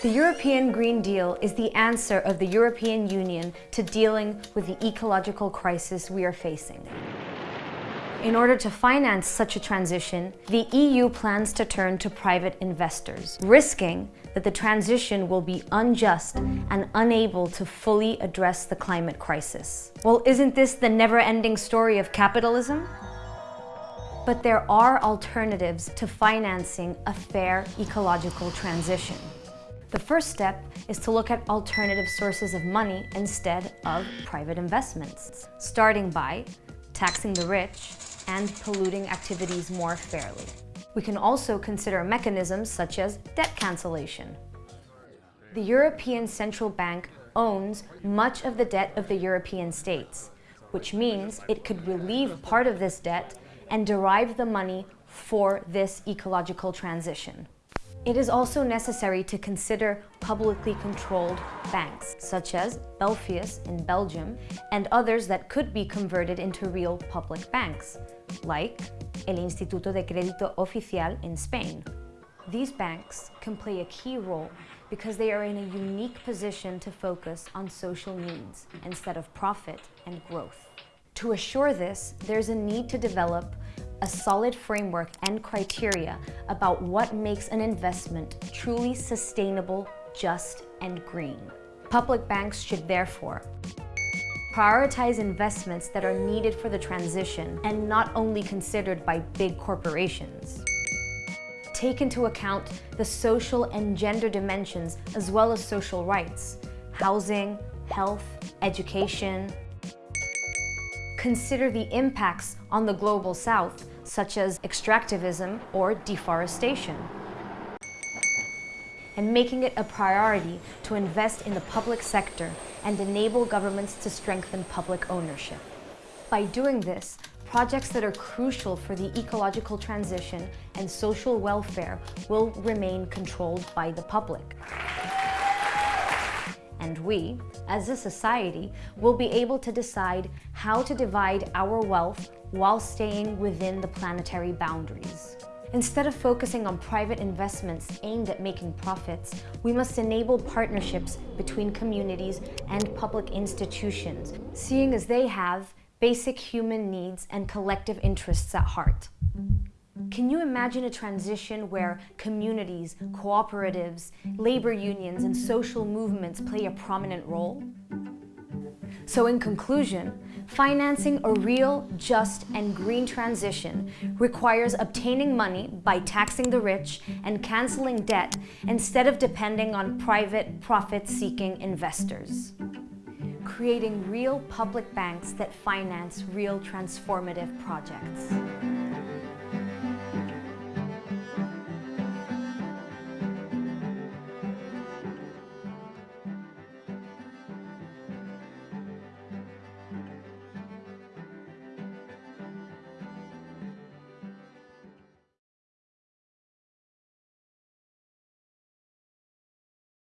The European Green Deal is the answer of the European Union to dealing with the ecological crisis we are facing. In order to finance such a transition, the EU plans to turn to private investors, risking that the transition will be unjust and unable to fully address the climate crisis. Well, isn't this the never-ending story of capitalism? But there are alternatives to financing a fair ecological transition. The first step is to look at alternative sources of money instead of private investments, starting by taxing the rich and polluting activities more fairly. We can also consider mechanisms such as debt cancellation. The European Central Bank owns much of the debt of the European states, which means it could relieve part of this debt and derive the money for this ecological transition. It is also necessary to consider publicly controlled banks, such as Belfius in Belgium, and others that could be converted into real public banks, like El Instituto de Crédito Oficial in Spain. These banks can play a key role because they are in a unique position to focus on social needs instead of profit and growth. To assure this, there's a need to develop a solid framework and criteria about what makes an investment truly sustainable, just, and green. Public banks should therefore prioritize investments that are needed for the transition and not only considered by big corporations. Take into account the social and gender dimensions as well as social rights, housing, health, education, consider the impacts on the global south, such as extractivism or deforestation, and making it a priority to invest in the public sector and enable governments to strengthen public ownership. By doing this, projects that are crucial for the ecological transition and social welfare will remain controlled by the public and we, as a society, will be able to decide how to divide our wealth while staying within the planetary boundaries. Instead of focusing on private investments aimed at making profits, we must enable partnerships between communities and public institutions, seeing as they have basic human needs and collective interests at heart. Can you imagine a transition where communities, cooperatives, labor unions, and social movements play a prominent role? So in conclusion, financing a real, just, and green transition requires obtaining money by taxing the rich and canceling debt instead of depending on private, profit-seeking investors. Creating real public banks that finance real transformative projects.